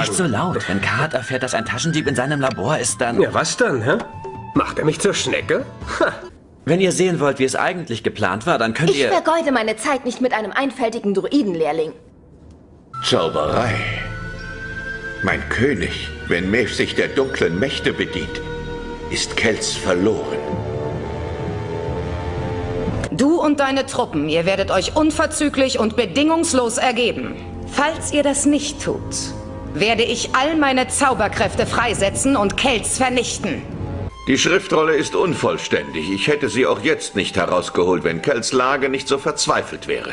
Nicht so laut. Wenn Kart erfährt, dass ein Taschendieb in seinem Labor ist, dann... Ja, was dann, hä? Macht er mich zur Schnecke? Ha. Wenn ihr sehen wollt, wie es eigentlich geplant war, dann könnt Ich ihr... vergeude meine Zeit nicht mit einem einfältigen Druidenlehrling. Zauberei. Mein König, wenn Maeve sich der dunklen Mächte bedient, ist Kelz verloren. Du und deine Truppen, ihr werdet euch unverzüglich und bedingungslos ergeben. Falls ihr das nicht tut, werde ich all meine Zauberkräfte freisetzen und Kelz vernichten. Die Schriftrolle ist unvollständig. Ich hätte sie auch jetzt nicht herausgeholt, wenn Kells Lage nicht so verzweifelt wäre.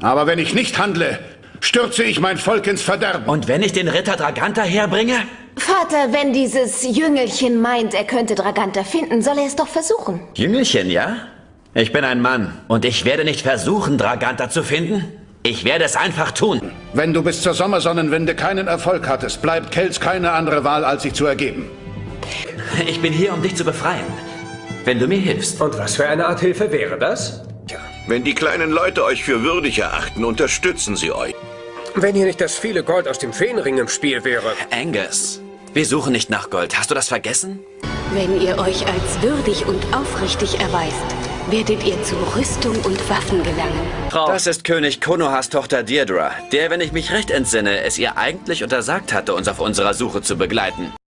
Aber wenn ich nicht handle, stürze ich mein Volk ins Verderben. Und wenn ich den Ritter Draganta herbringe? Vater, wenn dieses Jüngelchen meint, er könnte Draganta finden, soll er es doch versuchen. Jüngelchen, ja? Ich bin ein Mann. Und ich werde nicht versuchen, Draganta zu finden. Ich werde es einfach tun. Wenn du bis zur Sommersonnenwende keinen Erfolg hattest, bleibt Kelz keine andere Wahl, als sich zu ergeben. Ich bin hier, um dich zu befreien. Wenn du mir hilfst. Und was für eine Art Hilfe wäre das? Tja, Wenn die kleinen Leute euch für würdig erachten, unterstützen sie euch. wenn hier nicht das viele Gold aus dem Feenring im Spiel wäre. Angus, wir suchen nicht nach Gold. Hast du das vergessen? Wenn ihr euch als würdig und aufrichtig erweist, werdet ihr zu Rüstung und Waffen gelangen. Das ist König Konohas Tochter Deirdre, der, wenn ich mich recht entsinne, es ihr eigentlich untersagt hatte, uns auf unserer Suche zu begleiten.